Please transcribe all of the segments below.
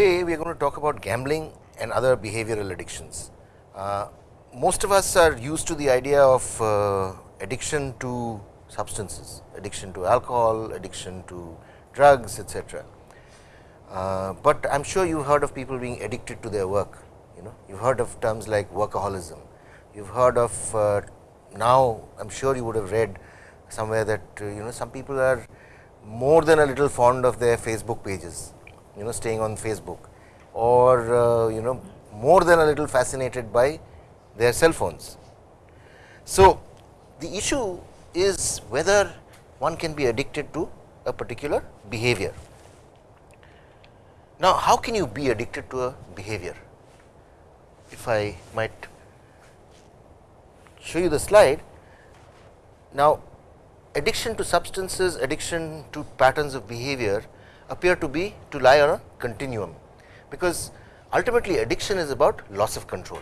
today we are going to talk about gambling and other behavioral addictions. Uh, most of us are used to the idea of uh, addiction to substances, addiction to alcohol, addiction to drugs etc. Uh, but I am sure you have heard of people being addicted to their work, you know you have heard of terms like workaholism, you have heard of uh, now I am sure you would have read somewhere that uh, you know some people are more than a little fond of their Facebook pages, you know staying on Facebook or uh, you know more than a little fascinated by their cell phones. So, the issue is whether one can be addicted to a particular behavior. Now, how can you be addicted to a behavior? If I might show you the slide. Now, addiction to substances, addiction to patterns of behavior appear to be to lie on a continuum, because ultimately addiction is about loss of control.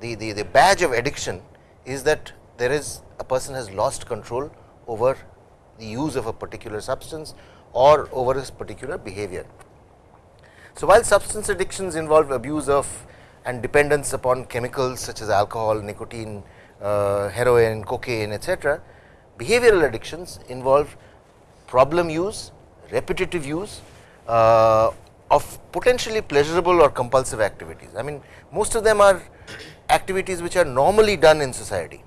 The, the, the badge of addiction is that there is a person has lost control over the use of a particular substance or over this particular behavior. So, while substance addictions involve abuse of and dependence upon chemicals such as alcohol, nicotine, uh, heroin, cocaine etc., behavioral addictions involve problem use, repetitive use uh, of potentially pleasurable or compulsive activities. I mean most of them are activities which are normally done in society.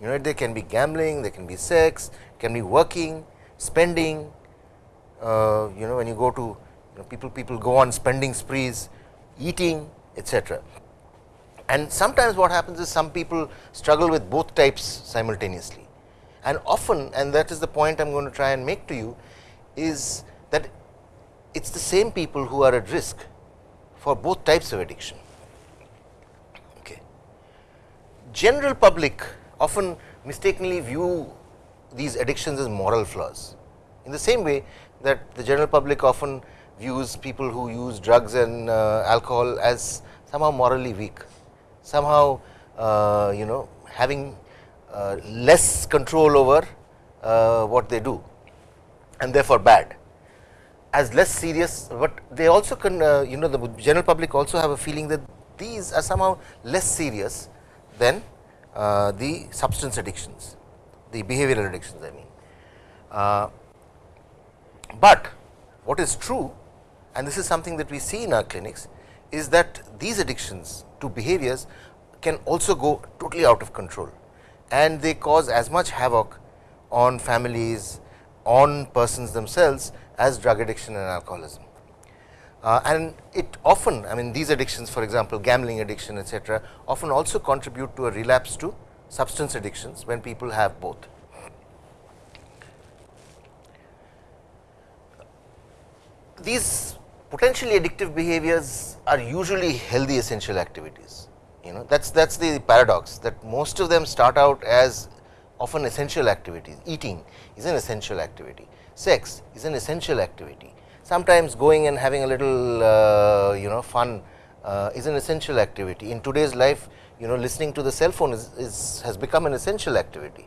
You know they can be gambling, they can be sex, can be working, spending, uh, you know when you go to you know, people people go on spending sprees, eating etc. And sometimes what happens is some people struggle with both types simultaneously and often and that is the point I am going to try and make to you is that it is the same people who are at risk for both types of addiction. Okay. General public often mistakenly view these addictions as moral flaws in the same way that the general public often views people who use drugs and uh, alcohol as somehow morally weak, somehow uh, you know having uh, less control over uh, what they do and therefore bad as less serious, but they also can uh, you know the general public also have a feeling that these are somehow less serious than uh, the substance addictions, the behavioral addictions I mean. Uh, but what is true and this is something that we see in our clinics is that these addictions to behaviors can also go totally out of control and they cause as much havoc on families, on persons themselves as drug addiction and alcoholism. Uh, and it often I mean these addictions for example, gambling addiction etc., often also contribute to a relapse to substance addictions when people have both. These potentially addictive behaviors are usually healthy essential activities you know that is that is the paradox that most of them start out as often essential activities eating is an essential activity. Sex is an essential activity. Sometimes going and having a little uh, you know fun uh, is an essential activity. In today's life you know listening to the cell phone is, is has become an essential activity.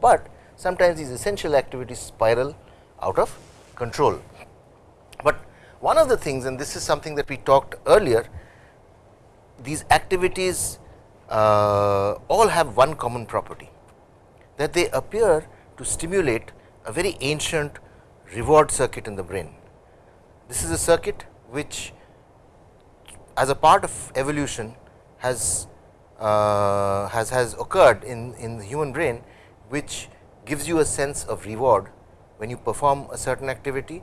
But sometimes these essential activities spiral out of control. But one of the things and this is something that we talked earlier these activities all have one common property that they appear to stimulate a very ancient reward circuit in the brain. This is a circuit which as a part of evolution has uh, has has occurred in in the human brain which gives you a sense of reward when you perform a certain activity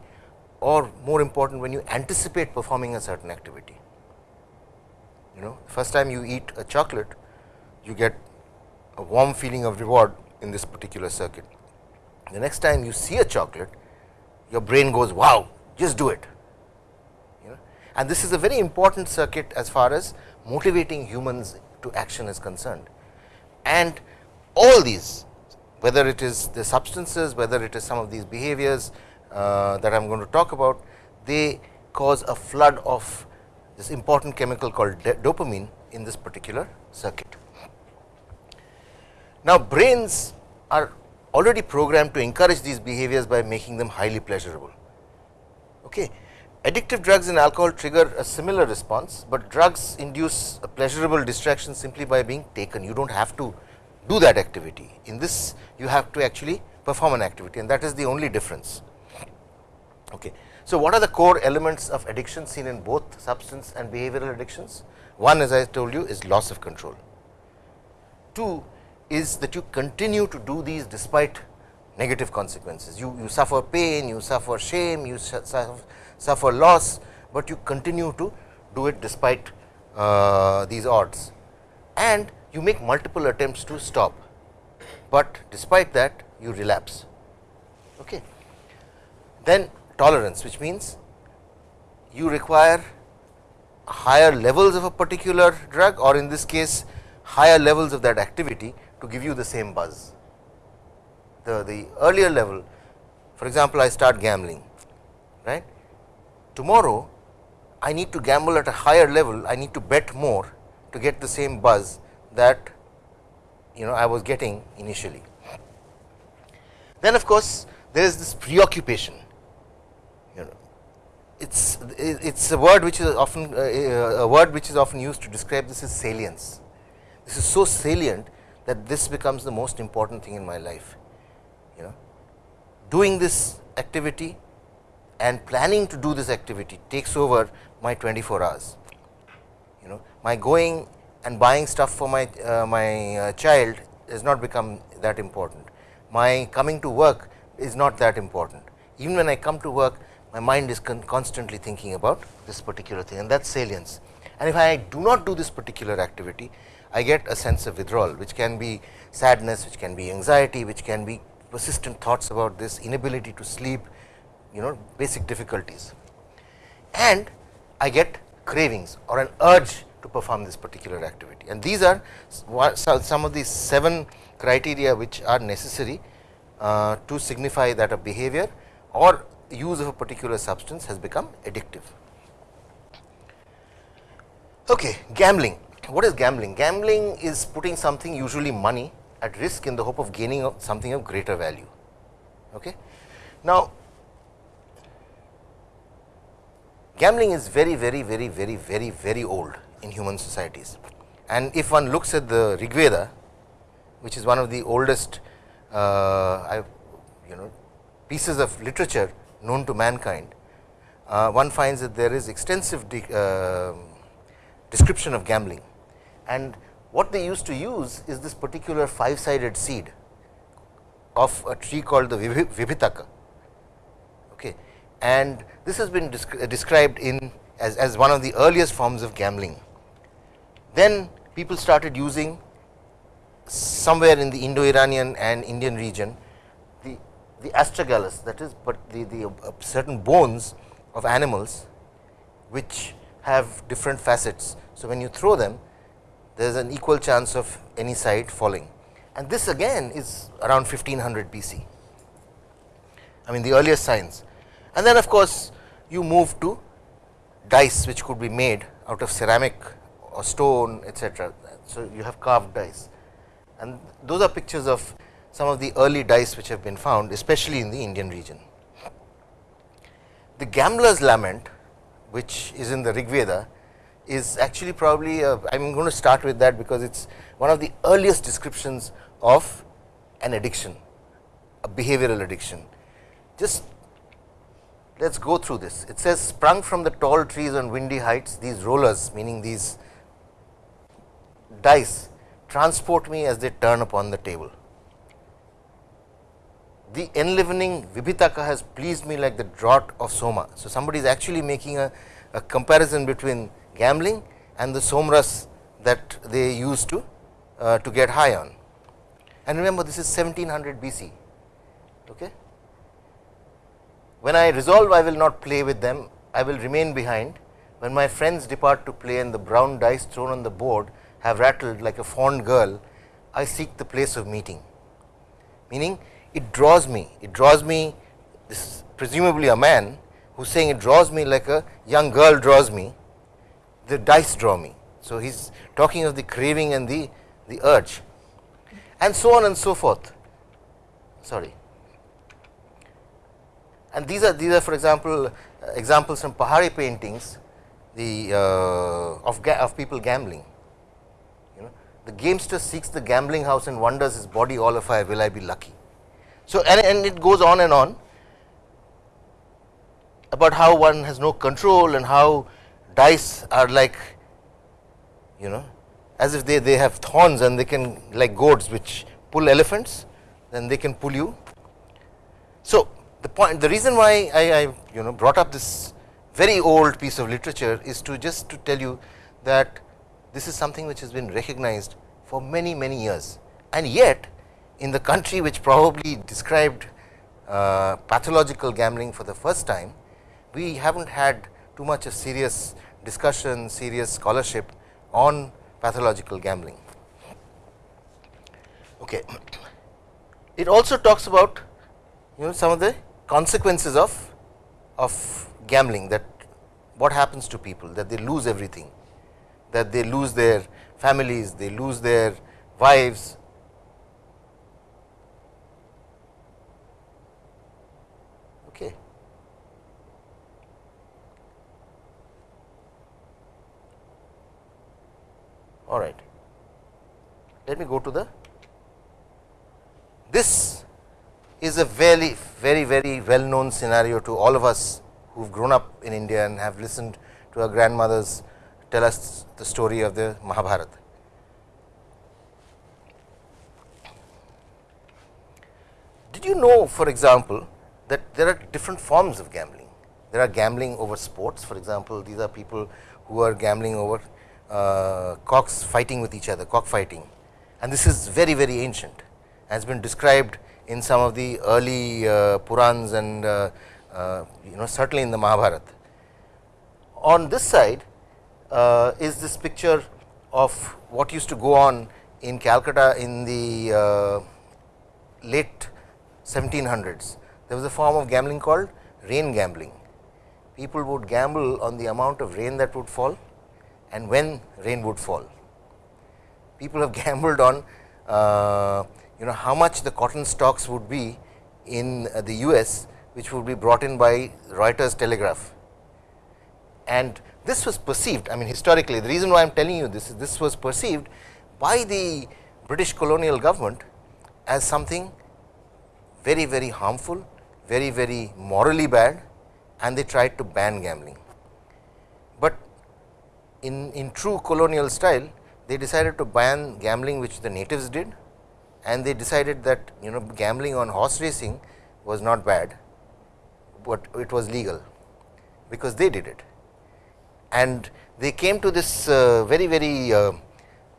or more important when you anticipate performing a certain activity you know first time you eat a chocolate you get a warm feeling of reward in this particular circuit. The next time you see a chocolate your brain goes wow just do it you know and this is a very important circuit as far as motivating humans to action is concerned. And all these whether it is the substances, whether it is some of these behaviors uh, that I am going to talk about, they cause a flood of this important chemical called dopamine in this particular circuit. Now, brains are already programmed to encourage these behaviors by making them highly pleasurable. Okay. Addictive drugs and alcohol trigger a similar response, but drugs induce a pleasurable distraction simply by being taken. You do not have to do that activity. In this, you have to actually perform an activity and that is the only difference. Okay. So, what are the core elements of addiction seen in both substance and behavioral addictions? One as I told you is loss of control. Two is that you continue to do these despite negative consequences. You, you suffer pain, you suffer shame, you suffer, suffer loss, but you continue to do it despite uh, these odds and you make multiple attempts to stop, but despite that you relapse. Okay. Then tolerance which means you require higher levels of a particular drug or in this case higher levels of that activity to give you the same buzz. The, the earlier level for example, I start gambling right. Tomorrow I need to gamble at a higher level, I need to bet more to get the same buzz that you know I was getting initially. Then of course, there is this preoccupation it's it's a word which is often uh, a word which is often used to describe this is salience. This is so salient that this becomes the most important thing in my life you know doing this activity and planning to do this activity takes over my 24 hours you know my going and buying stuff for my uh, my uh, child has not become that important. My coming to work is not that important. Even when I come to work, my mind is con constantly thinking about this particular thing and that is salience. And if I do not do this particular activity, I get a sense of withdrawal, which can be sadness, which can be anxiety, which can be persistent thoughts about this, inability to sleep, you know basic difficulties. And I get cravings or an urge to perform this particular activity. And these are some of the 7 criteria which are necessary uh, to signify that a behavior or use of a particular substance has become addictive. Okay, gambling. What is gambling? Gambling is putting something usually money at risk in the hope of gaining something of greater value. Okay. Now, gambling is very, very, very, very, very, very old in human societies. And if one looks at the Rigveda, which is one of the oldest uh, you know pieces of literature known to mankind, uh, one finds that there is extensive de uh, description of gambling. And what they used to use is this particular five sided seed of a tree called the Vibhitaka. Okay. And this has been described in as, as one of the earliest forms of gambling. Then people started using somewhere in the Indo-Iranian and Indian region the, astragalus that is, but the, the uh, certain bones of animals which have different facets. So, when you throw them there is an equal chance of any side falling and this again is around 1500 BC. I mean the earliest signs and then of course, you move to dice which could be made out of ceramic or stone etc. So, you have carved dice and those are pictures of some of the early dice which have been found especially in the Indian region. The gambler's lament which is in the Rigveda is actually probably uh, I am going to start with that because it is one of the earliest descriptions of an addiction, a behavioral addiction. Just let us go through this. It says sprung from the tall trees on windy heights, these rollers meaning these dice transport me as they turn upon the table. The enlivening Vibhitaka has pleased me like the draught of Soma. So, somebody is actually making a, a comparison between gambling and the somras that they used to uh, to get high on. And remember this is 1700 BC. Okay. When I resolve I will not play with them, I will remain behind. When my friends depart to play and the brown dice thrown on the board have rattled like a fond girl, I seek the place of meeting. Meaning it draws me, it draws me this presumably a man who is saying it draws me like a young girl draws me, the dice draw me. So, he is talking of the craving and the, the urge and so on and so forth. Sorry. And these are these are for example, uh, examples from Pahari paintings the uh, of, of people gambling. You know, the gamester seeks the gambling house and wonders his body all afire, will I be lucky? So, and, and it goes on and on about how one has no control and how dice are like you know as if they, they have thorns and they can like goats which pull elephants then they can pull you. So, the point the reason why I, I you know brought up this very old piece of literature is to just to tell you that this is something which has been recognized for many many years and yet in the country which probably described uh, pathological gambling for the first time we have not had too much of serious discussion serious scholarship on pathological gambling. Okay. It also talks about you know some of the consequences of of gambling that what happens to people that they lose everything that they lose their families they lose their wives okay all right let me go to the this is a very, very, very well known scenario to all of us who have grown up in India and have listened to our grandmothers tell us the story of the Mahabharata. Did you know for example, that there are different forms of gambling? There are gambling over sports for example, these are people who are gambling over uh, cocks fighting with each other, cock fighting and this is very, very ancient has been described in some of the early uh, Purans and uh, uh, you know certainly in the Mahabharata. On this side uh, is this picture of what used to go on in Calcutta in the uh, late 1700s. There was a form of gambling called rain gambling. People would gamble on the amount of rain that would fall and when rain would fall. People have gambled on uh, you know how much the cotton stocks would be in uh, the US which would be brought in by Reuters telegraph. And this was perceived I mean historically the reason why I am telling you this is this was perceived by the British colonial government as something very very harmful, very very morally bad and they tried to ban gambling. In, in true colonial style they decided to ban gambling which the natives did and they decided that you know gambling on horse racing was not bad, but it was legal because they did it. And they came to this uh, very very uh,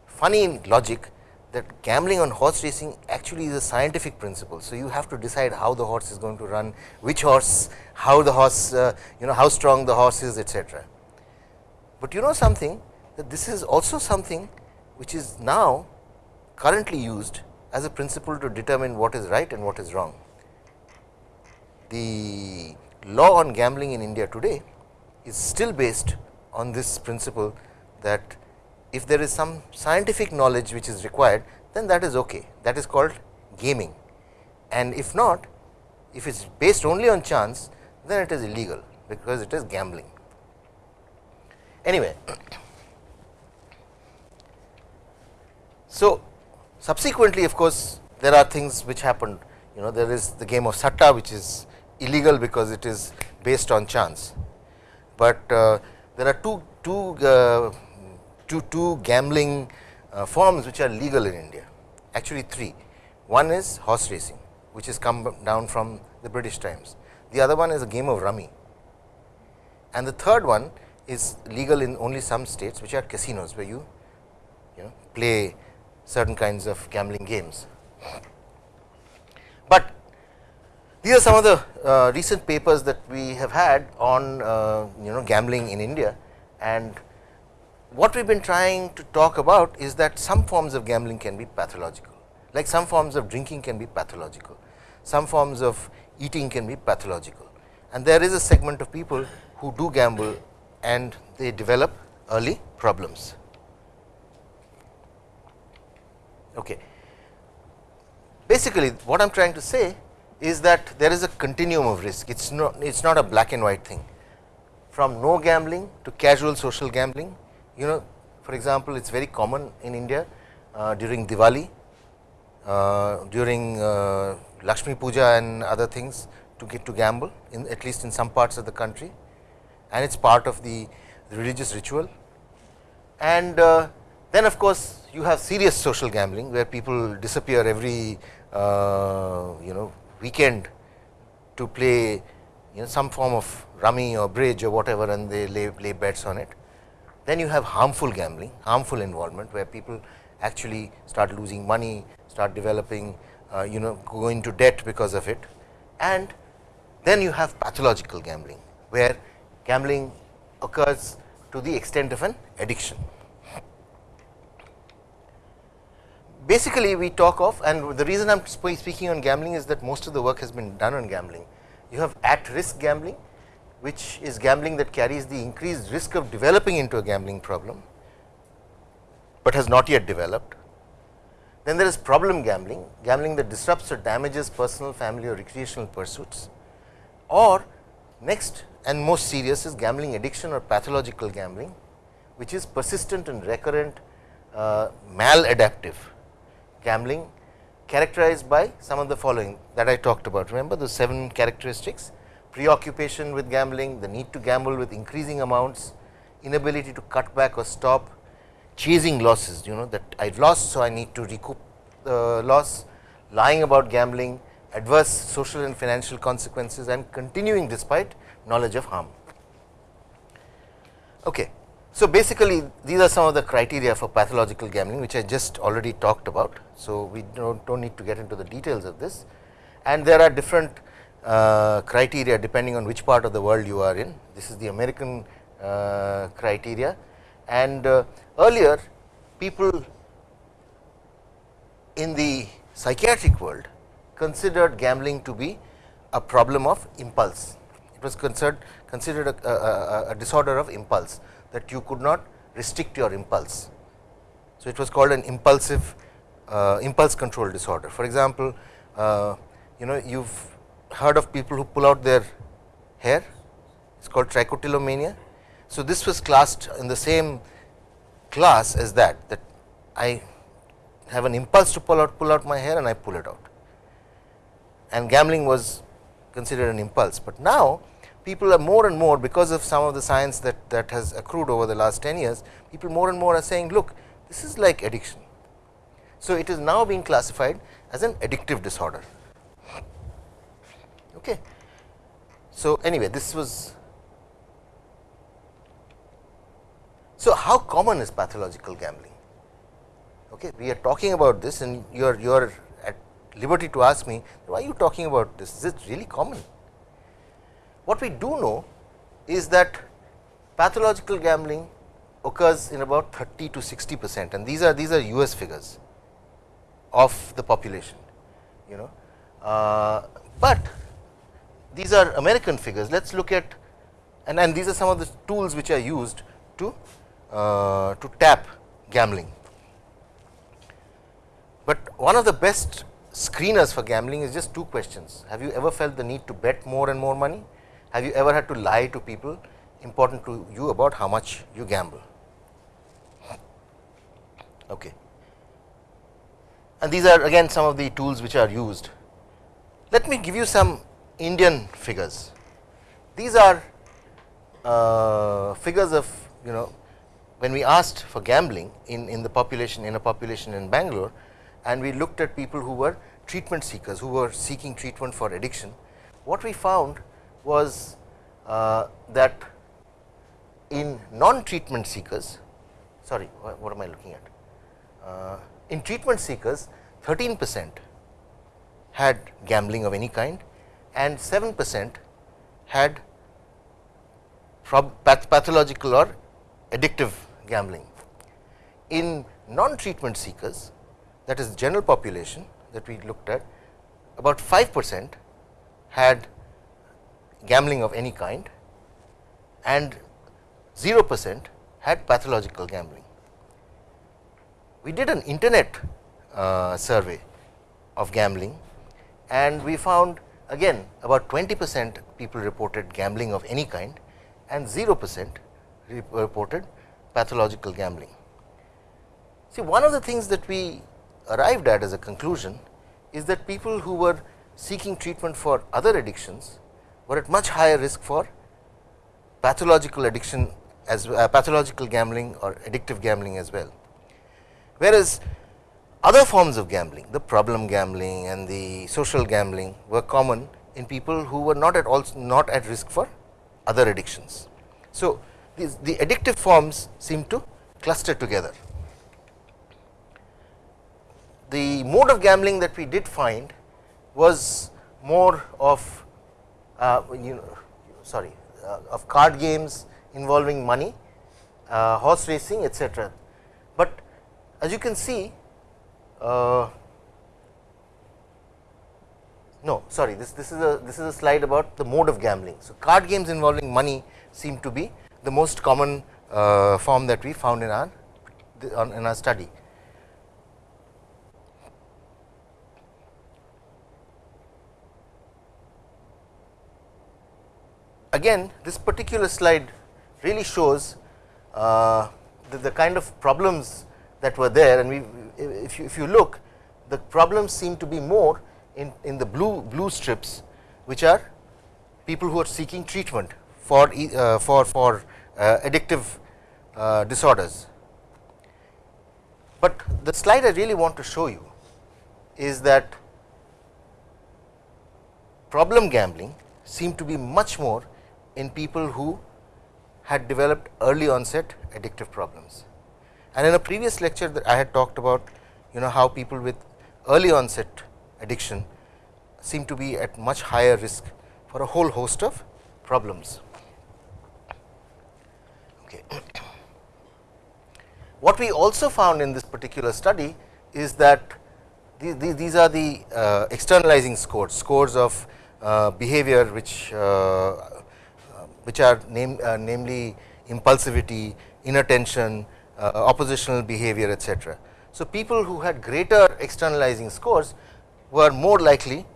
funny logic that gambling on horse racing actually is a scientific principle. So, you have to decide how the horse is going to run, which horse, how the horse, uh, you know how strong the horse is etc. But you know something that this is also something which is now currently used as a principle to determine what is right and what is wrong. The law on gambling in India today is still based on this principle that if there is some scientific knowledge which is required then that is okay that is called gaming and if not if it is based only on chance then it is illegal because it is gambling. Anyway, so Subsequently of course, there are things which happened. You know there is the game of satta which is illegal because it is based on chance, but uh, there are two, two, uh, two, two gambling uh, forms which are legal in India. Actually three. One is horse racing which has come down from the British times, the other one is a game of rummy. And the third one is legal in only some states which are casinos where you you know play certain kinds of gambling games. But these are some of the uh, recent papers that we have had on uh, you know gambling in India. And what we have been trying to talk about is that some forms of gambling can be pathological. Like some forms of drinking can be pathological, some forms of eating can be pathological. And there is a segment of people who do gamble and they develop early problems. Okay. Basically, what I am trying to say is that there is a continuum of risk, it is not, it is not a black and white thing. from no gambling to casual social gambling. You know for example, it is very common in India uh, during Diwali, uh, during uh, Lakshmi Puja and other things to get to gamble in at least in some parts of the country and it is part of the, religious ritual. And uh, then of course, you have serious social gambling where people disappear every uh, you know weekend to play you know some form of rummy or bridge or whatever and they lay, lay bets on it. Then you have harmful gambling, harmful involvement where people actually start losing money, start developing uh, you know go into debt because of it and then you have pathological gambling where gambling occurs to the extent of an addiction. Basically, we talk of and the reason I am speaking on gambling is that most of the work has been done on gambling. You have at risk gambling which is gambling that carries the increased risk of developing into a gambling problem, but has not yet developed. Then there is problem gambling, gambling that disrupts or damages personal, family or recreational pursuits or next and most serious is gambling addiction or pathological gambling, which is persistent and recurrent uh, maladaptive gambling characterized by some of the following that I talked about. Remember the seven characteristics preoccupation with gambling, the need to gamble with increasing amounts, inability to cut back or stop, chasing losses, you know that I have lost. So, I need to recoup the loss, lying about gambling, adverse social and financial consequences and continuing despite knowledge of harm. Okay. So, basically these are some of the criteria for pathological gambling which I just already talked about. So, we do not need to get into the details of this and there are different uh, criteria depending on which part of the world you are in. This is the American uh, criteria and uh, earlier people in the psychiatric world considered gambling to be a problem of impulse. It was considered, considered a, a, a disorder of impulse that you could not restrict your impulse. So, it was called an impulsive uh, impulse control disorder. For example, uh, you know you have heard of people who pull out their hair, it is called trichotillomania. So, this was classed in the same class as that, that I have an impulse to pull out, pull out my hair and I pull it out. And gambling was considered an impulse, but now people are more and more because of some of the science that, that has accrued over the last 10 years, people more and more are saying look this is like addiction. So, it is now being classified as an addictive disorder. Okay. So, anyway this was so how common is pathological gambling? Okay, we are talking about this and you are you are at liberty to ask me why are you talking about this is it really common? What we do know is that pathological gambling occurs in about 30 to 60 percent and these are these are US figures of the population you know, uh, but these are American figures. Let us look at and, and these are some of the tools which are used to, uh, to tap gambling. But one of the best screeners for gambling is just two questions. Have you ever felt the need to bet more and more money? Have you ever had to lie to people important to you about how much you gamble? Okay. And these are again some of the tools which are used. Let me give you some Indian figures. These are uh, figures of you know when we asked for gambling in, in the population in a population in Bangalore and we looked at people who were treatment seekers who were seeking treatment for addiction. What we found was uh, that in non treatment seekers sorry what, am I looking at uh, in treatment seekers 13 percent had gambling of any kind and 7 percent had path pathological or addictive gambling. In non-treatment seekers that is general population that we looked at about 5 percent had gambling of any kind and 0 percent had pathological gambling. We did an internet uh, survey of gambling and we found again about 20 percent people reported gambling of any kind and 0 percent reported pathological gambling. See one of the things that we arrived at as a conclusion is that people who were seeking treatment for other addictions were at much higher risk for pathological addiction as uh, pathological gambling or addictive gambling as well. Whereas, other forms of gambling the problem gambling and the social gambling were common in people who were not at all not at risk for other addictions. So, these, the addictive forms seem to cluster together. The mode of gambling that we did find was more of uh, you know sorry uh, of card games involving money, uh, horse racing etc. But as you can see uh, no sorry this this is a this is a slide about the mode of gambling. So, card games involving money seem to be the most common uh, form that we found in our in our study. Again this particular slide really shows uh, the, the, kind of problems that were there and we if you, if you look the problems seem to be more in, in the blue blue strips which are people who are seeking treatment for uh, for for uh, addictive uh, disorders. But the slide I really want to show you is that problem gambling seem to be much more in people who had developed early onset addictive problems. And in a previous lecture that I had talked about you know how people with early onset addiction seem to be at much higher risk for a whole host of problems. Okay. What we also found in this particular study is that these, these are the uh, externalizing scores, scores of uh, behavior which uh, which are name, uh, namely impulsivity, inattention, uh, oppositional behavior etc. So, people who had greater externalizing scores were more likely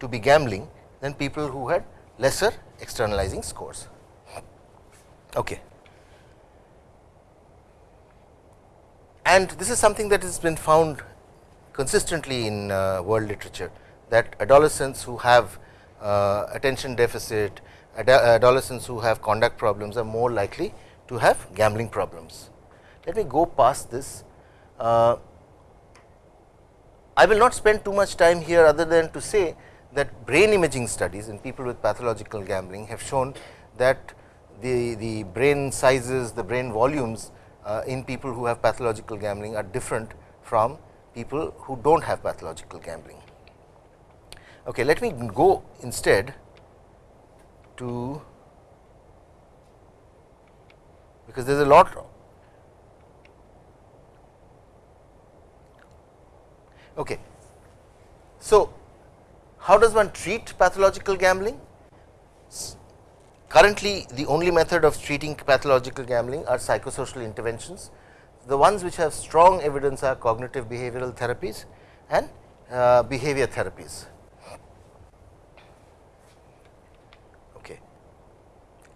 to be gambling than people who had lesser externalizing scores. Okay. And this is something that has been found consistently in uh, world literature that adolescents who have uh, attention deficit, adolescents who have conduct problems are more likely to have gambling problems. Let me go past this. Uh, I will not spend too much time here other than to say that brain imaging studies in people with pathological gambling have shown that the, the brain sizes, the brain volumes uh, in people who have pathological gambling are different from people who do not have pathological gambling. Okay, let me go instead to because there is a lot okay. So, how does one treat pathological gambling? Currently, the only method of treating pathological gambling are psychosocial interventions. The ones which have strong evidence are cognitive behavioral therapies and uh, behavior therapies.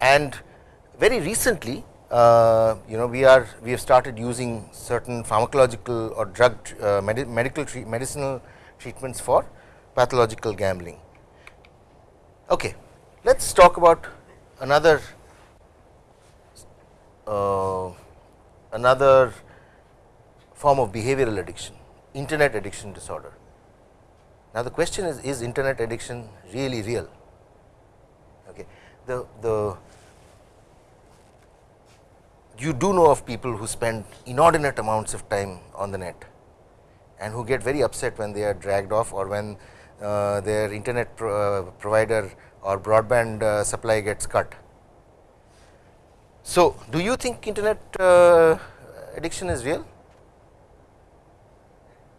And very recently uh, you know we are we have started using certain pharmacological or drug uh, med medical medicinal treatments for pathological gambling. Okay, let us talk about another uh, another form of behavioral addiction internet addiction disorder. Now, the question is is internet addiction really real? Okay. The, the you do know of people who spend inordinate amounts of time on the net and who get very upset when they are dragged off or when uh, their internet pro, uh, provider or broadband uh, supply gets cut. So, do you think internet uh, addiction is real?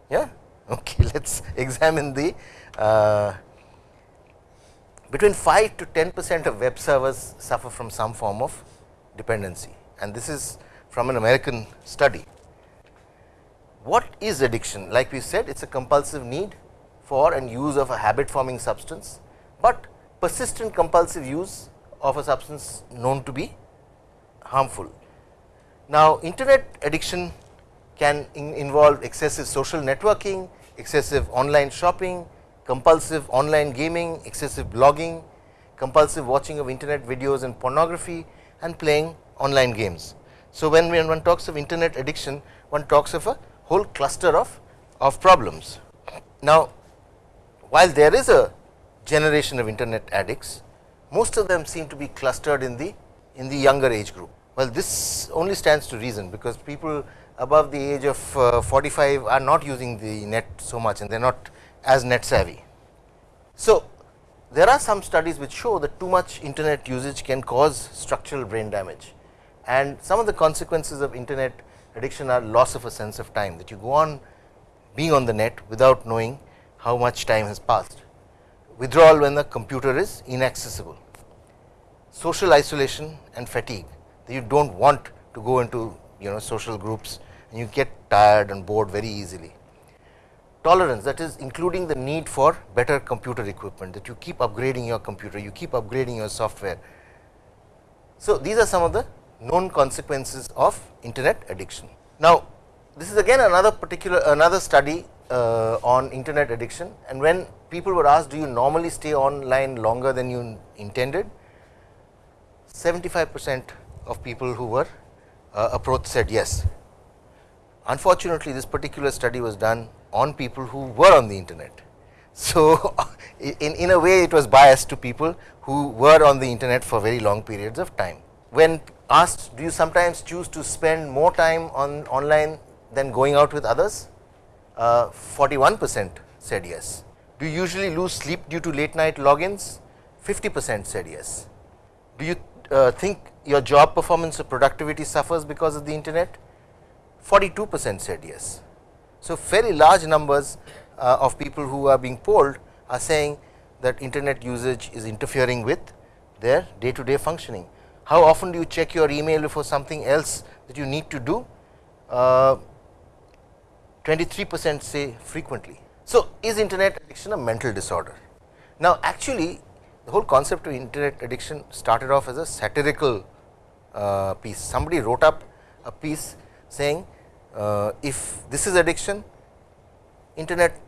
Yeah, okay. Let us examine the uh, between 5 to 10 percent of web surfers suffer from some form of dependency and this is from an American study. What is addiction? Like we said it is a compulsive need for and use of a habit forming substance, but persistent compulsive use of a substance known to be harmful. Now, internet addiction can in involve excessive social networking, excessive online shopping, compulsive online gaming, excessive blogging, compulsive watching of internet videos and pornography and playing online games. So, when, one talks of internet addiction, one talks of a whole cluster of, of problems. Now, while there is a generation of internet addicts, most of them seem to be clustered in the in the younger age group. Well, this only stands to reason because people above the age of uh, 45 are not using the net so much and they are not as net savvy. So, there are some studies which show that too much internet usage can cause structural brain damage and some of the consequences of internet addiction are loss of a sense of time that you go on being on the net without knowing how much time has passed, withdrawal when the computer is inaccessible, social isolation and fatigue that you do not want to go into you know social groups and you get tired and bored very easily. Tolerance that is including the need for better computer equipment that you keep upgrading your computer, you keep upgrading your software. So, these are some of the known consequences of internet addiction. Now, this is again another particular another study uh, on internet addiction and when people were asked do you normally stay online longer than you intended 75 percent of people who were uh, approached said yes. Unfortunately, this particular study was done on people who were on the internet. So, in, in a way it was biased to people who were on the internet for very long periods of time. When asked do you sometimes choose to spend more time on online than going out with others? Uh, 41 percent said yes. Do you usually lose sleep due to late night logins? 50 percent said yes. Do you uh, think your job performance or productivity suffers because of the internet? 42 percent said yes. So, fairly large numbers uh, of people who are being polled are saying that internet usage is interfering with their day to day functioning. How often do you check your email for something else that you need to do? Uh, 23 percent say frequently. So, is internet addiction a mental disorder? Now, actually the whole concept of internet addiction started off as a satirical uh, piece. Somebody wrote up a piece saying uh, if this is addiction, internet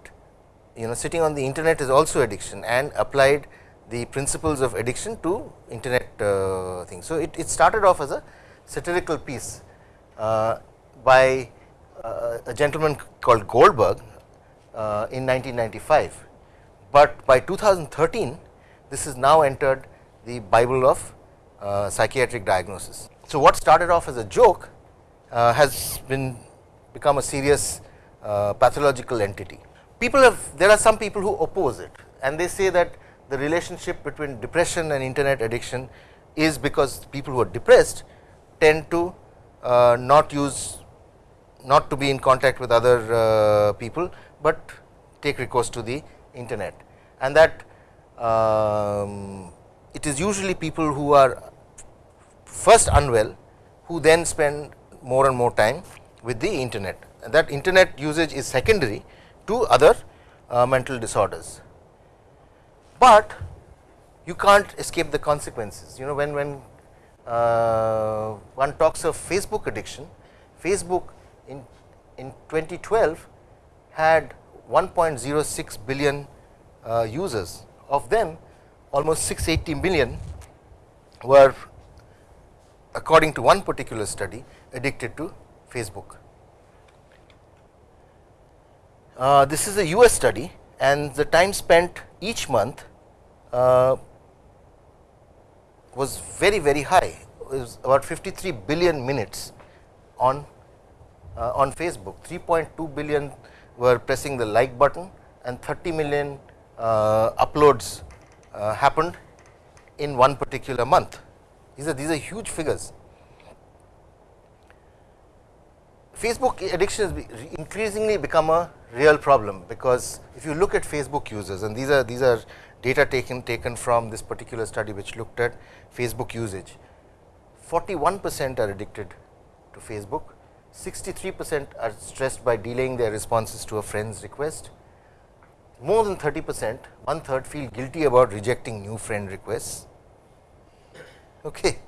you know sitting on the internet is also addiction and applied the principles of addiction to internet uh, things. So, it, it started off as a satirical piece uh, by uh, a gentleman called Goldberg uh, in 1995, but by 2013 this is now entered the bible of uh, psychiatric diagnosis. So, what started off as a joke uh, has been become a serious uh, pathological entity. People have there are some people who oppose it and they say that the relationship between depression and internet addiction is because people who are depressed tend to uh, not use not to be in contact with other uh, people, but take recourse to the internet and that um, it is usually people who are first unwell who then spend more and more time with the internet and that internet usage is secondary to other uh, mental disorders. But you can't escape the consequences you know when when uh, one talks of Facebook addiction, Facebook in in 2012 had 1.06 billion uh, users of them almost 680 million were according to one particular study addicted to Facebook. Uh, this is a US study and the time spent each month was very very high it was about 53 billion minutes on uh, on Facebook 3.2 billion were pressing the like button and 30 million uh, uploads uh, happened in one particular month. These are these are huge figures. Facebook addiction has increasingly become a real problem, because if you look at Facebook users and these are these are data taken taken from this particular study which looked at Facebook usage. 41 percent are addicted to Facebook, 63 percent are stressed by delaying their responses to a friend's request, more than 30 percent, one third feel guilty about rejecting new friend requests. Okay.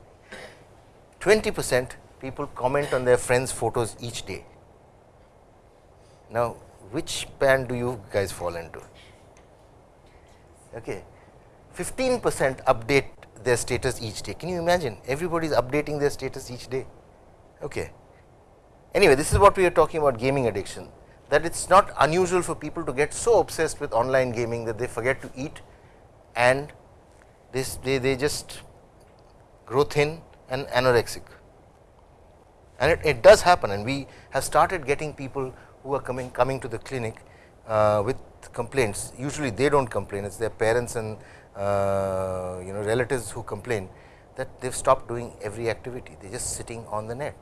20 percent people comment on their friends photos each day. Now, which band do you guys fall into? Okay. 15 percent update their status each day. Can you imagine everybody is updating their status each day? Okay. Anyway, this is what we are talking about gaming addiction that it is not unusual for people to get so obsessed with online gaming that they forget to eat and this they, they just grow thin and anorexic. And it, it, does happen and we have started getting people who are coming coming to the clinic uh, with complaints. Usually they do not complain, it is their parents and uh, you know relatives who complain that they have stopped doing every activity. They are just sitting on the net,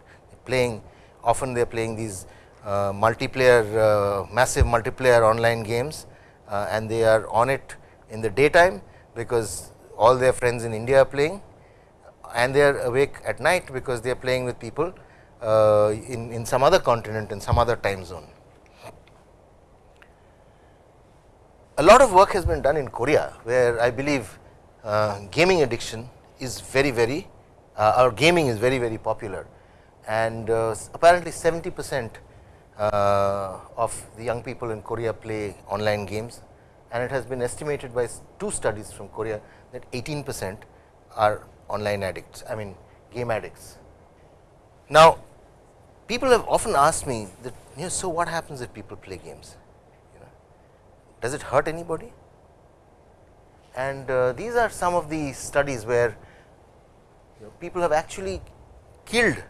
playing often they are playing these uh, multiplayer uh, massive multiplayer online games uh, and they are on it in the daytime because all their friends in India are playing and they are awake at night because they are playing with people uh, in, in some other continent in some other time zone. A lot of work has been done in Korea, where I believe uh, gaming addiction is very very uh, or gaming is very very popular and uh, apparently 70 percent uh, of the young people in Korea play online games and it has been estimated by two studies from Korea that 18 percent are online addicts, I mean game addicts. Now, people have often asked me that you know, so what happens if people play games? Does it hurt anybody? And uh, these are some of the studies where you know, people have actually killed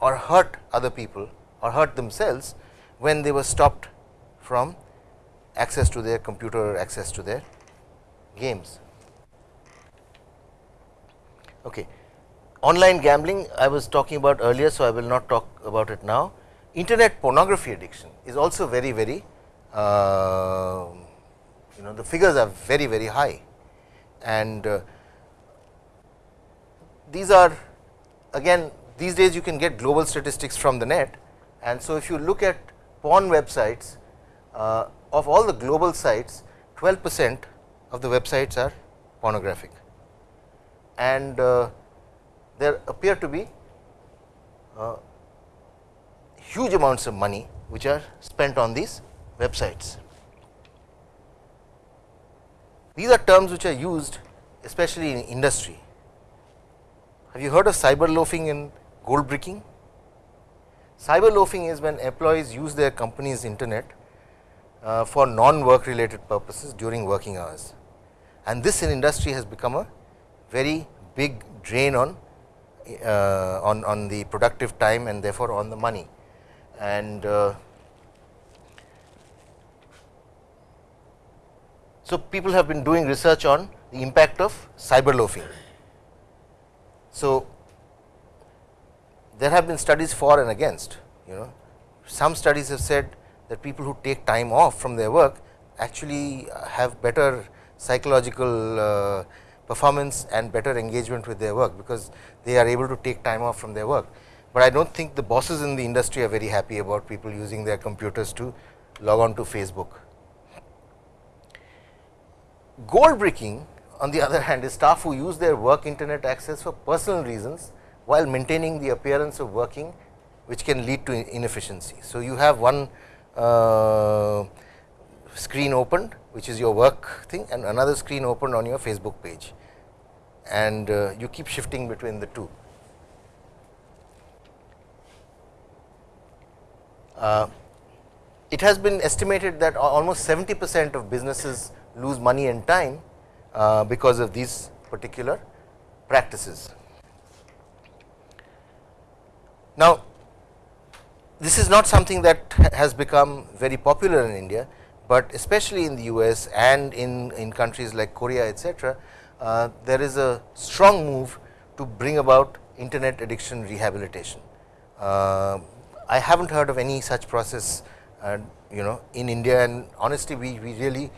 or hurt other people or hurt themselves when they were stopped from access to their computer or access to their games. Okay. Online gambling I was talking about earlier, so I will not talk about it now. Internet pornography addiction is also very very uh, you know the figures are very very high. And uh, these are again these days you can get global statistics from the net. And so if you look at porn websites uh, of all the global sites 12 percent of the websites are pornographic. And uh, there appear to be uh, huge amounts of money which are spent on these websites. These are terms which are used especially in industry. Have you heard of cyber loafing and gold bricking? Cyber loafing is when employees use their company's internet uh, for non work related purposes during working hours and this in industry has become a very big drain on uh, on on the productive time and therefore on the money and uh, so people have been doing research on the impact of cyber loafing so there have been studies for and against you know some studies have said that people who take time off from their work actually have better psychological uh, performance and better engagement with their work, because they are able to take time off from their work. But I do not think the bosses in the industry are very happy about people using their computers to log on to Facebook. Gold bricking on the other hand is staff who use their work internet access for personal reasons, while maintaining the appearance of working which can lead to inefficiency. So, you have one uh, screen opened which is your work thing and another screen opened on your Facebook page and uh, you keep shifting between the two. Uh, it has been estimated that almost 70 percent of businesses lose money and time uh, because of these particular practices. Now, this is not something that has become very popular in India, but especially in the US and in, in countries like Korea etc., uh, there is a strong move to bring about internet addiction rehabilitation. Uh, I have not heard of any such process uh, you know in India and honestly we, we really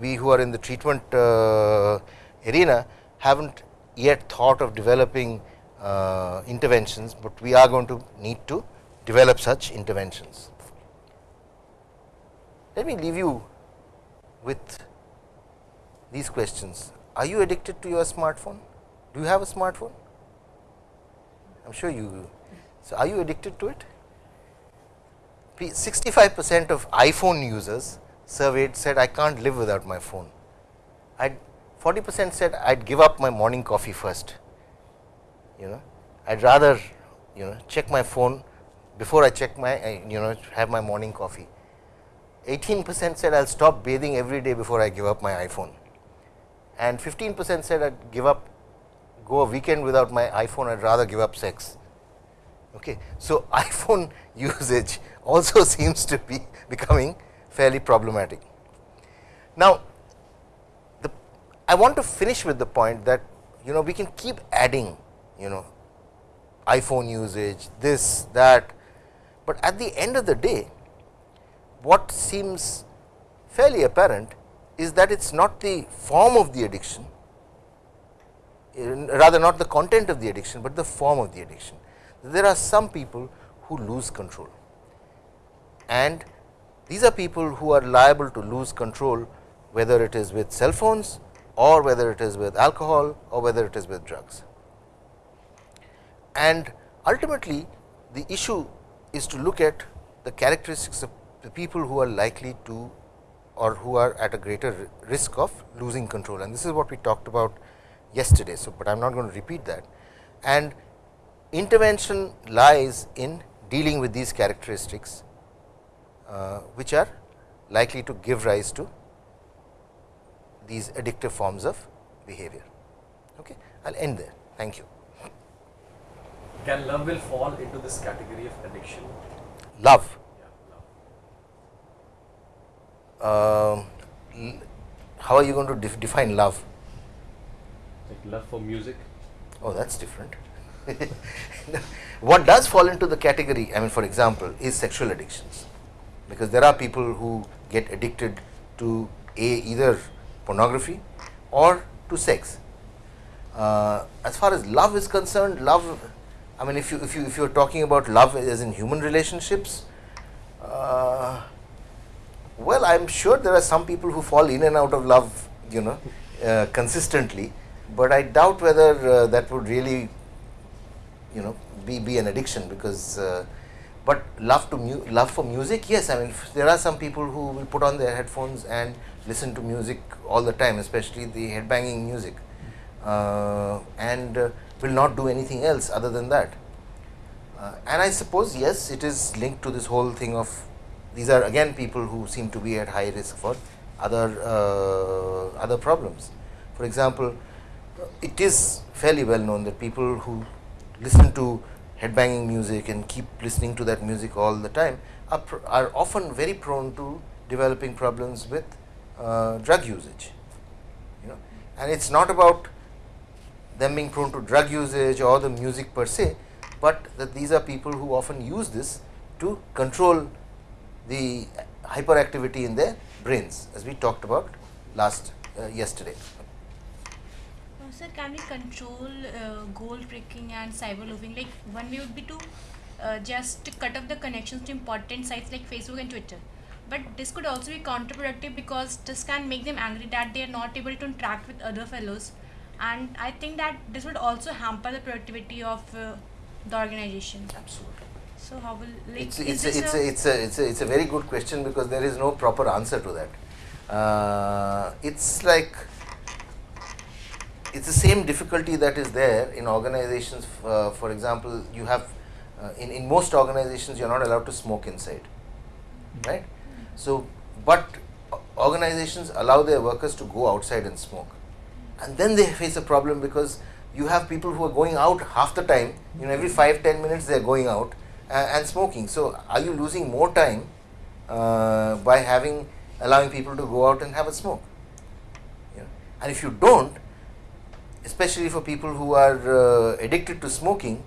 we who are in the treatment uh, arena have not yet thought of developing uh, interventions, but we are going to need to develop such interventions. Let me leave you with these questions. Are you addicted to your smartphone? Do you have a smartphone? I am sure you. So, are you addicted to it? 65 percent of iPhone users surveyed said I can't live without my phone. I 40 percent said I would give up my morning coffee first. You know, I would rather you know check my phone before I check my eh, you know have my morning coffee. 18 percent said I will stop bathing every day before I give up my iPhone and 15 percent said I would give up go a weekend without my iPhone I would rather give up sex. Okay. So, iPhone usage also seems to be becoming fairly problematic. Now, the I want to finish with the point that you know we can keep adding you know iPhone usage this that, but at the end of the day what seems fairly apparent is that it is not the form of the addiction rather not the content of the addiction, but the form of the addiction. There are some people who lose control and these are people who are liable to lose control whether it is with cell phones or whether it is with alcohol or whether it is with drugs. And ultimately the issue is to look at the characteristics of the people who are likely to or who are at a greater risk of losing control and this is what we talked about yesterday. So, but I am not going to repeat that and intervention lies in dealing with these characteristics which are likely to give rise to these addictive forms of behavior. Okay. I will end there. Thank you. Can love will fall into this category of addiction? Love. Uh, how are you going to def define love? Like love for music. Oh, that's different. what does fall into the category, I mean, for example, is sexual addictions, because there are people who get addicted to a either pornography or to sex. Uh, as far as love is concerned, love I mean, if you if you if you are talking about love as in human relationships, uh, well, I am sure there are some people who fall in and out of love, you know, uh, consistently, but I doubt whether uh, that would really, you know, be be an addiction because. But love to love for music, yes. I mean, there are some people who will put on their headphones and listen to music all the time, especially the headbanging music, uh, and uh, will not do anything else other than that. Uh, and I suppose yes, it is linked to this whole thing of these are again people who seem to be at high risk for other uh, other problems. For example, it is fairly well known that people who listen to headbanging music and keep listening to that music all the time are, are often very prone to developing problems with uh, drug usage. You know, and it's not about them being prone to drug usage or the music per se, but that these are people who often use this to control the hyperactivity in their brains as we talked about last uh, yesterday. Sir, can we control uh, gold bricking and cyber loafing? Like one way would be to uh, just cut off the connections to important sites like Facebook and Twitter. But this could also be counterproductive because this can make them angry that they are not able to interact with other fellows and I think that this would also hamper the productivity of uh, the organization. Absolutely. So how will like it's it's a, it's, a, it's a it's a it's a very good question because there is no proper answer to that. Uh, it's like it's the same difficulty that is there in organizations. Uh, for example, you have uh, in in most organizations you are not allowed to smoke inside, right? So, but organizations allow their workers to go outside and smoke and then they face a problem because you have people who are going out half the time you know every 5 10 minutes they are going out uh, and smoking so are you losing more time uh, by having allowing people to go out and have a smoke you know? and if you don't especially for people who are uh, addicted to smoking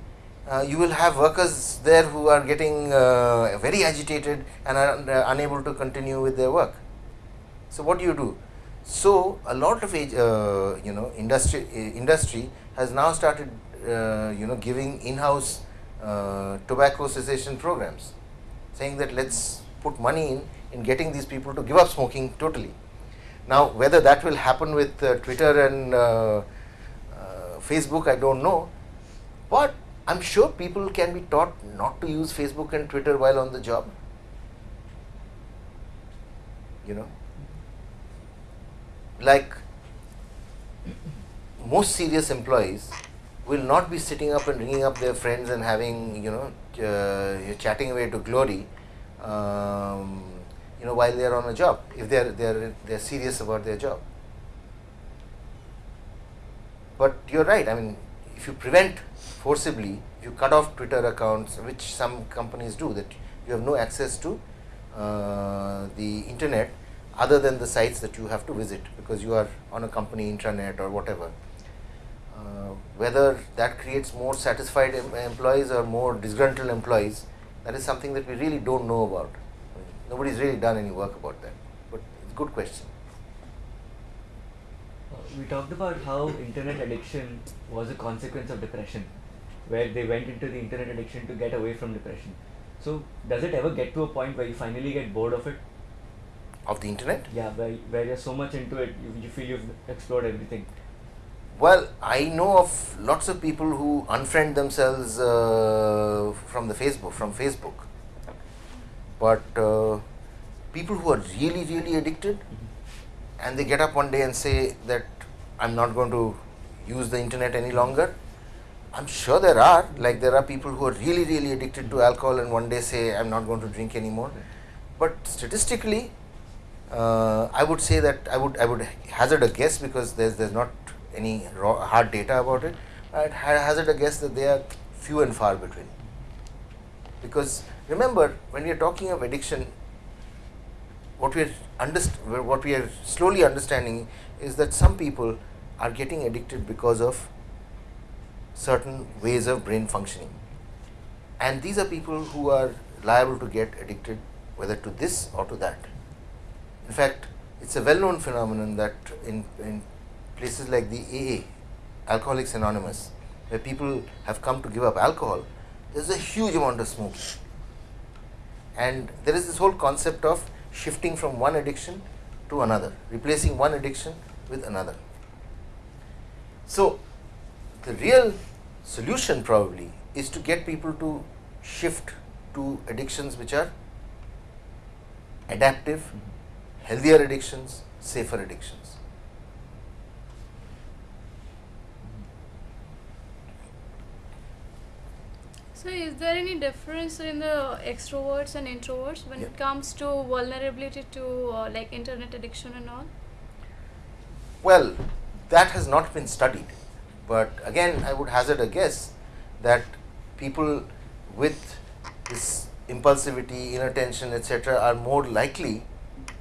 uh, you will have workers there who are getting uh, very agitated and are unable to continue with their work so what do you do so, a lot of uh, you know industry uh, industry has now started uh, you know giving in-house tobacco cessation programs, saying that let us put money in in getting these people to give up smoking totally. Now, whether that will happen with Twitter and Facebook, I do not know, but I'm sure people can be taught not to use Facebook and Twitter while on the job. You know, like most serious employees will not be sitting up and ringing up their friends and having you know uh, chatting away to glory um, you know while they are on a job if they are they are they are serious about their job but you're right i mean if you prevent forcibly you cut off twitter accounts which some companies do that you have no access to uh, the internet other than the sites that you have to visit because you are on a company intranet or whatever. Uh, whether that creates more satisfied em- employees or more disgruntled employees that is something that we really don't know about. Nobody's really done any work about that. But it's a good question we talked about how internet addiction was a consequence of depression, where they went into the internet addiction to get away from depression. So, does it ever get to a point where you finally get bored of it? of the internet Yeah, where, where you're so much into it, you, you feel you've explored everything. Well, I know of lots of people who unfriend themselves uh, from the Facebook, from Facebook. But uh, people who are really, really addicted, and they get up one day and say that I'm not going to use the internet any longer. I'm sure there are, like there are people who are really, really addicted to alcohol and one day say I'm not going to drink anymore. But statistically, uh, I would say that I would I would hazard a guess because there's there's not any raw, hard data about it. I'd ha- hazard a guess that they are few and far between. Because remember, when we are talking of addiction, what we are underst- what we are slowly understanding is that some people are getting addicted because of certain ways of brain functioning, and these are people who are liable to get addicted whether to this or to that. In fact, it's a well-known phenomenon that in, in places like the AA, Alcoholics Anonymous, where people have come to give up alcohol, there's a huge amount of smoking. And there is this whole concept of shifting from one addiction to another, replacing one addiction with another. So, the real solution probably is to get people to shift to addictions which are adaptive, mm-hmm. healthier addictions, safer addictions. So, is there any difference in the extroverts and introverts when Yeah. it comes to vulnerability to uh, like internet addiction and all? Well, that has not been studied, but again, I would hazard a guess that people with this impulsivity, inattention, etc., are more likely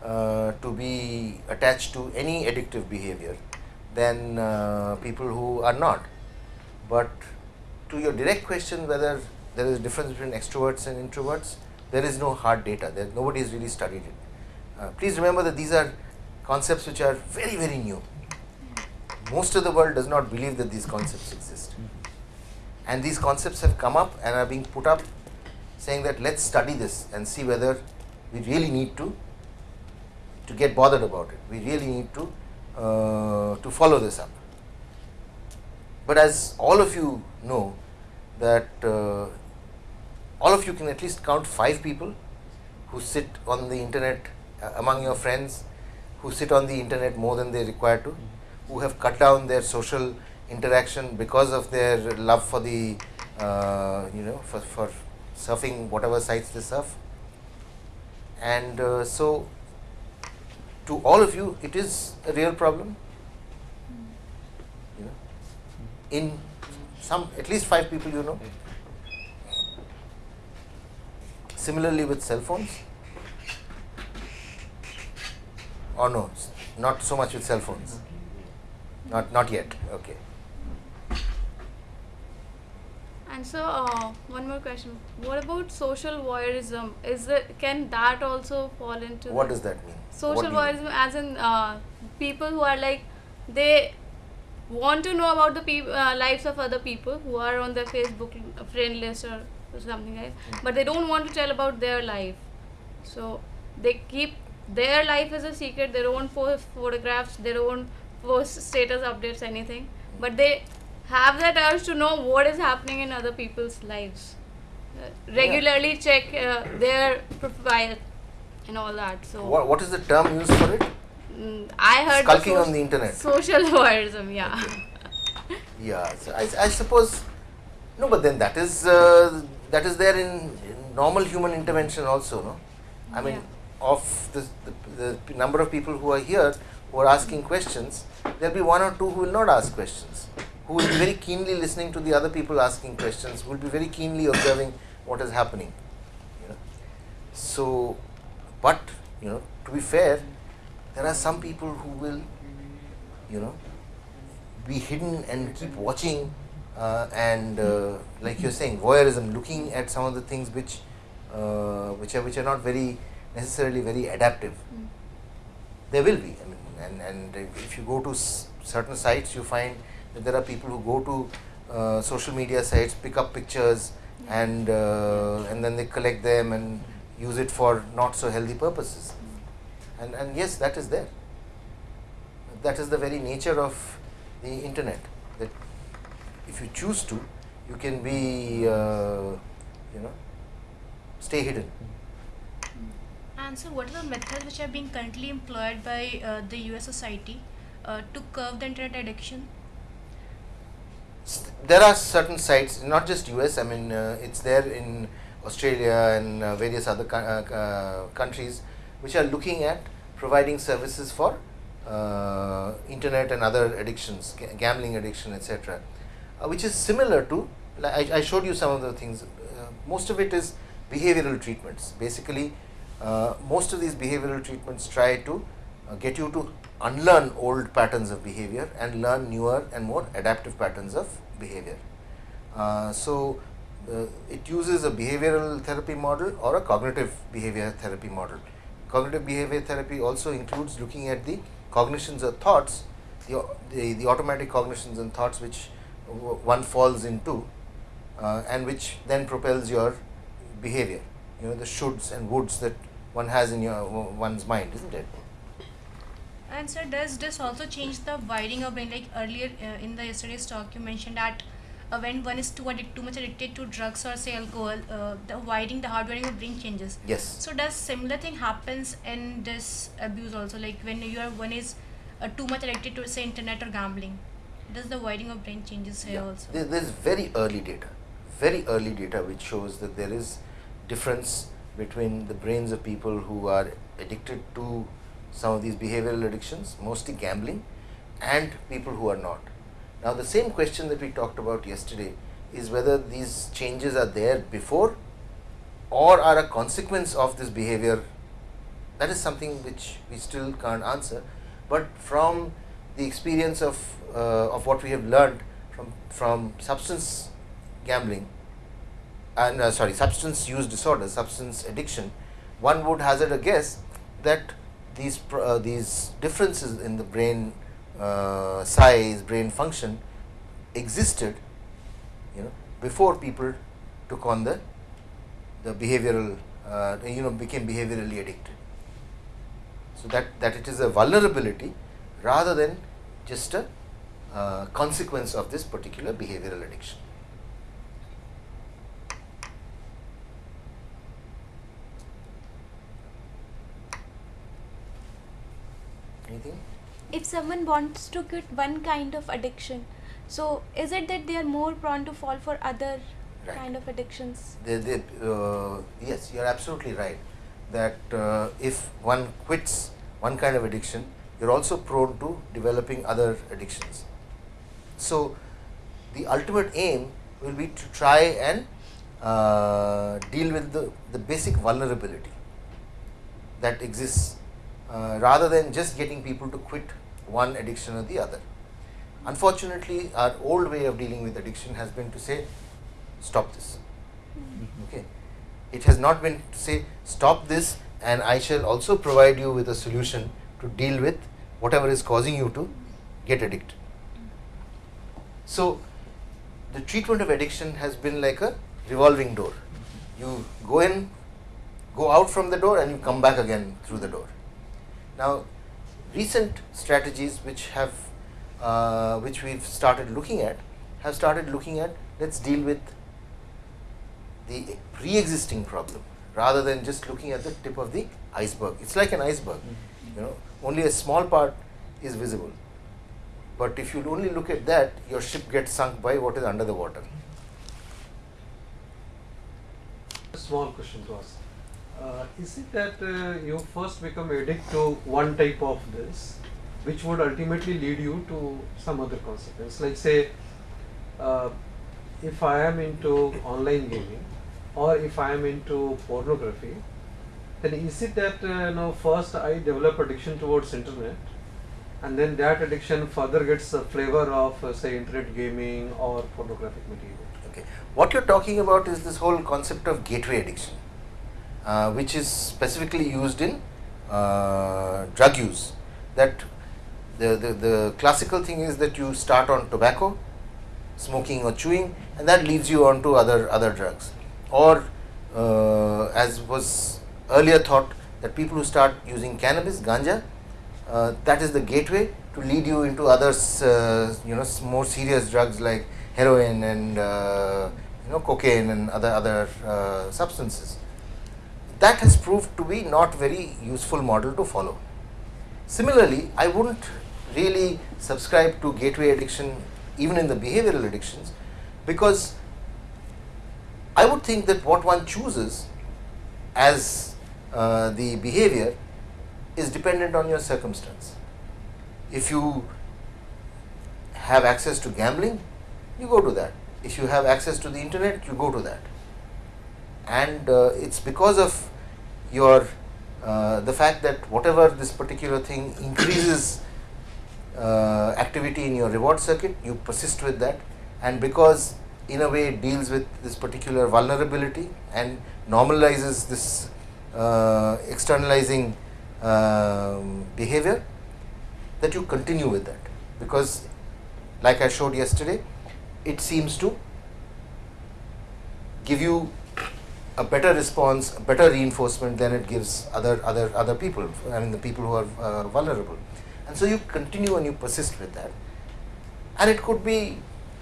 uh, to be attached to any addictive behavior than uh, people who are not. But to your direct question whether there is a difference between extroverts and introverts, there is no hard data. There, nobody has really studied it. Uh, please remember that these are concepts which are very, very new. Most of the world does not believe that these concepts exist. And these concepts have come up and are being put up saying that let's study this and see whether we really need to to get bothered about it. We really need to uh, to follow this up. But as all of you know, that uh, all of you can at least count five people who sit on the internet uh, among your friends, who sit on the internet more than they require to, who have cut down their social interaction because of their love for the, uh, you know, for, for surfing whatever sites they surf. And uh, so, to all of you, it is a real problem. You know, in some at least five people you know. Similarly with cell phones, or no, not so much with cell phones. Not not yet. Okay. And so, uh, one more question: What about social voyeurism? Is it can that also fall into What does that mean? social do mean? voyeurism? As in uh, people who are like they want to know about the uh, lives of other people who are on their Facebook friend list or something like, Hmm. but they don't want to tell about their life. So they keep their life as a secret. their don't post photographs. their don't post status updates, anything. But they have that urge to know what is happening in other people's lives. Uh, regularly check uh, their profile and all that. So What, what is the term used for it? mm, I heard Skulking on the internet. Social voyeurism, yeah. Yeah, so I, I suppose no, but then that is uh, that is there in, normal human intervention also, no? I mean, Yeah. of the, the, the number of people who are here who are asking questions, there'll be one or two who will not ask questions, who will be very keenly listening to the other people asking questions, who will be very keenly observing what is happening. You know? So, but you know, to be fair, there are some people who will, you know, be hidden and keep watching uh, and uh, like you're saying voyeurism looking at some of the things which uh, which are which are not very necessarily very adaptive. There will be i mean and and if you go to s- certain sites you find that there are people who go to uh, social media sites pick up pictures and uh, and then they collect them and use it for not so healthy purposes. And and yes that is there. That is the very nature of the internet if you choose to you can be uh, you know stay hidden And so, what are the methods which are being currently employed by uh, the US society uh, to curb the internet addiction? There are certain sites not just us i mean uh, it's there in australia and uh, various other uh, countries which are looking at providing services for uh, internet and other addictions gambling addiction etc uh, which is similar to like I, I showed you some of the things uh, most of it is behavioral treatments basically uh, most of these behavioral treatments try to uh, get you to unlearn old patterns of behavior and learn newer and more adaptive patterns of behavior. Uh, so, uh, it uses a behavioral therapy model or a cognitive behavior therapy model. Cognitive behavior therapy also includes looking at the cognitions or thoughts, the, the, the automatic cognitions and thoughts which one falls into uh, and which then propels your behavior. You know, the shoulds and woulds that one has in your one's mind, isn't it? And sir, does this also change the wiring of brain? Like earlier uh, in the yesterday's talk, you mentioned that uh, when one is too addic- too much addicted to drugs or say alcohol, uh, the wiring, the hardwiring of brain changes. Yes. So does similar thing happens in this abuse also? Like when you are one is uh, too much addicted to say internet or gambling, does the wiring of brain changes here Yeah. also? There, there's very early data, very early data which shows that there is difference between the brains of people who are addicted to some of these behavioral addictions, mostly gambling, and people who are not. Now, the same question that we talked about yesterday is whether these changes are there before or are a consequence of this behavior. That is something which we still can't answer. But from the experience of of what we have learned from from substance gambling and uh, sorry substance use disorder, substance addiction, one would hazard a guess that these uh, these differences in the brain uh, size, brain function existed, you know, before people took on the the behavioral, uh, you know, became behaviorally addicted. So that that it is a vulnerability rather than just a uh, consequence of this particular behavioral addiction. Anything? if someone wants to quit one kind of addiction so is it that they are more prone to fall for other Right. kind of addictions They, they, uh, yes, you are absolutely right. That uh, if one quits one kind of addiction, you're also prone to developing other addictions. So, the ultimate aim will be to try and uh, deal with the, the basic vulnerability that exists uh, rather than just getting people to quit one addiction or the other. Unfortunately, our old way of dealing with addiction has been to say, stop this. Okay. It has not been to say, stop this, and I shall also provide you with a solution to deal with whatever is causing you to get addicted. So, the treatment of addiction has been like a revolving door. You go in, go out from the door, and you come back again through the door. Now, recent strategies which have uh, which we've started looking at have started looking at let's deal with the pre-existing problem rather than just looking at the tip of the iceberg. It's like an iceberg, you know, only a small part is visible. But if you only look at that, your ship gets sunk by what is under the water. A small question to ask. Uh, is it that uh, you first become addict to one type of this, which would ultimately lead you to some other consequence? Like say, uh, if I am into online gaming, or if I am into pornography, then is it that uh, you know first I develop addiction towards internet, and then that addiction further gets a flavor of uh, say internet gaming or pornographic material? Okay. What you're talking about is this whole concept of gateway addiction, uh, which is specifically used in uh, drug use. That the, the, the classical thing is that you start on tobacco, smoking or chewing, and that leads you on to other, other drugs. Or uh, as was earlier thought, that people who start using cannabis, ganja, that is the gateway to lead you into others, uh, you know, more serious drugs like heroin and uh, you know cocaine and other other uh, substances. That has proved to be not very useful model to follow. Similarly, I wouldn't really subscribe to gateway addiction even in the behavioral addictions because I would think that what one chooses as uh, the behavior is dependent on your circumstance. If you have access to gambling, you go to that. If you have access to the internet, you go to that. And uh, it's because of your uh, the fact that whatever this particular thing increases uh, activity in your reward circuit, you persist with that, and because in a way it deals with this particular vulnerability and normalizes this uh, externalizing um, behavior, that you continue with that because, like I showed yesterday, it seems to give you a better response, a better reinforcement than it gives other other other people. I mean, the people who are uh, vulnerable, and so you continue and you persist with that, and it could be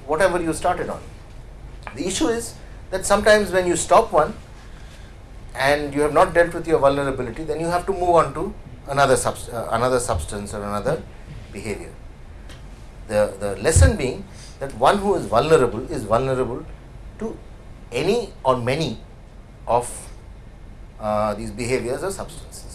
whatever you started on. The issue is that sometimes when you stop one and you have not dealt with your vulnerability, then you have to move on to another subst- uh, another substance or another behavior. The the lesson being that one who is vulnerable is vulnerable to any or many of uh, these behaviors or substances.